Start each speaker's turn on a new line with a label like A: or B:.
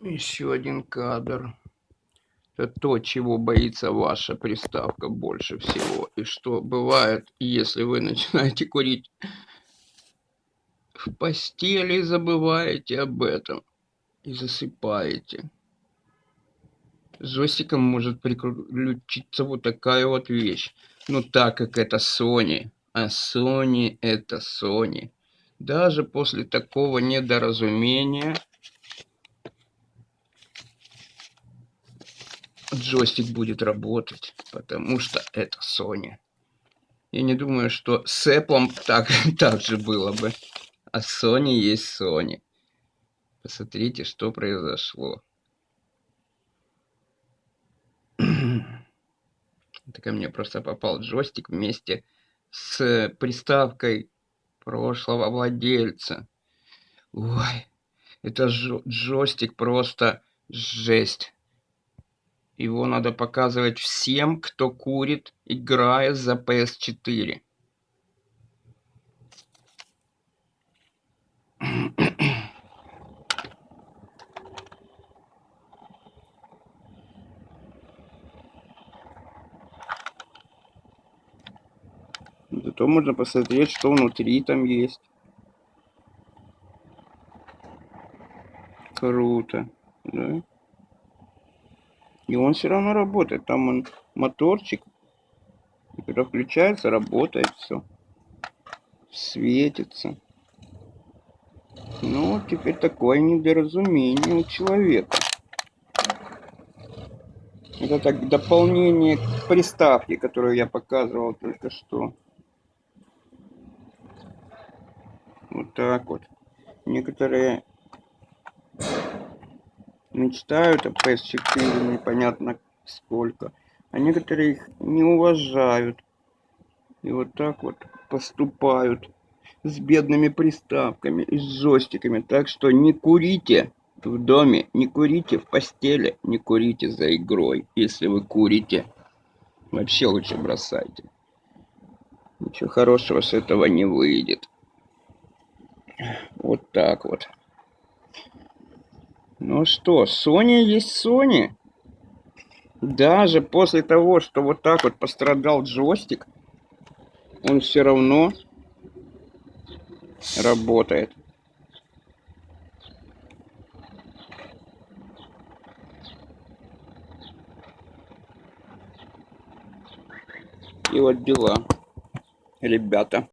A: Еще один кадр. Это то, чего боится ваша приставка больше всего. И что бывает, если вы начинаете курить в постели и забываете об этом. И засыпаете. С может приключиться вот такая вот вещь. Но так как это Sony, а Sony это Sony. Даже после такого недоразумения джойстик будет работать, потому что это Sony. Я не думаю, что с Apple так, так же было бы. А Sony есть Sony. Посмотрите, что произошло. Это ко мне просто попал джойстик вместе с приставкой прошлого владельца. Ой, это джойстик просто жесть. Его надо показывать всем, кто курит, играя за PS4. Зато можно посмотреть, что внутри там есть. Круто, да? И он все равно работает. Там он моторчик. И когда включается, работает все. Светится. Ну, теперь такое недоразумение у человека. Это так дополнение к приставке, которую я показывал только что. Вот так вот. Некоторые мечтают о PS4 непонятно сколько, а некоторые их не уважают. И вот так вот поступают с бедными приставками и с джойстиками. Так что не курите в доме, не курите в постели, не курите за игрой. Если вы курите, вообще лучше бросайте. Ничего хорошего с этого не выйдет. Вот так вот. Ну что, Sony есть Sony. Даже после того, что вот так вот пострадал джойстик, он все равно работает. И вот дела, ребята.